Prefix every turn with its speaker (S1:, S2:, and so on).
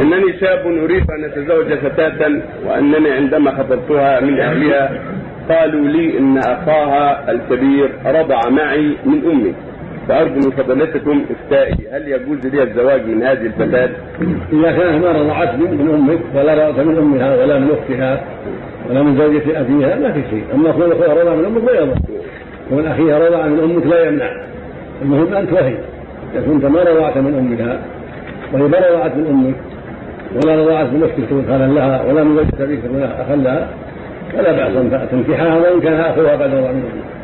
S1: إنني شاب أريد أن أتزوج فتاه وأنني عندما خطبتها من أهلها قالوا لي إن أخاها الكبير رضع معي من أمي فأرجو من فضيلتكم إفتائي هل يجوز لي الزواج من هذه الفتاة؟
S2: إذا كانت ما رضعت من أمك ولا رضعت من أمها ولا من أختها ولا من زوجة أبيها ما في شيء، أما كون اخوها رضع من أمك لا يضر. كون أخيها رضع من أمك لا يمنع. المهم انت وهي إذا كنت ما رضعت من أمها وهي ما رضعت من أمك ولا رضعت من أختك خالا لها ولا من زوجة أبيك تكون أخا لها فلا بأس أن تنكحها وإن كان أخوها بعد رضع من أمك.